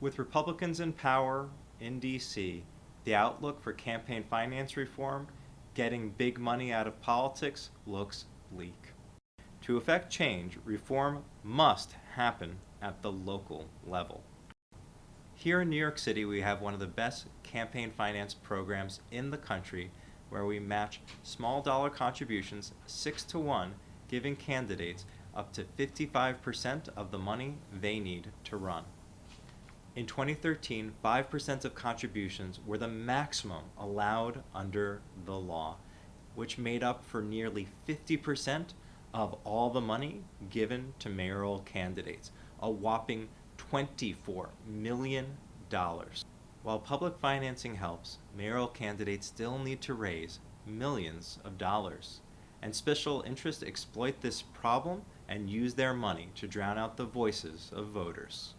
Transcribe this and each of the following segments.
With Republicans in power in D.C., the outlook for campaign finance reform, getting big money out of politics, looks bleak. To effect change, reform must happen at the local level. Here in New York City, we have one of the best campaign finance programs in the country where we match small dollar contributions 6 to 1, giving candidates up to 55% of the money they need to run. In 2013, 5% of contributions were the maximum allowed under the law, which made up for nearly 50% of all the money given to mayoral candidates, a whopping $24 million. While public financing helps, mayoral candidates still need to raise millions of dollars. And special interests exploit this problem and use their money to drown out the voices of voters.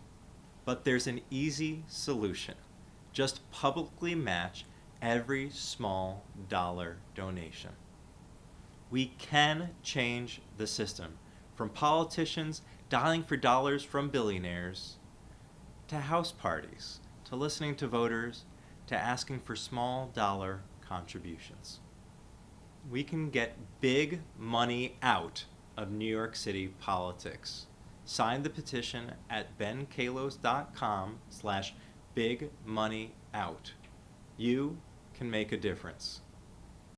But there's an easy solution. Just publicly match every small dollar donation. We can change the system from politicians dialing for dollars from billionaires to house parties to listening to voters to asking for small dollar contributions. We can get big money out of New York City politics. Sign the petition at benkallos.com slash big money out. You can make a difference.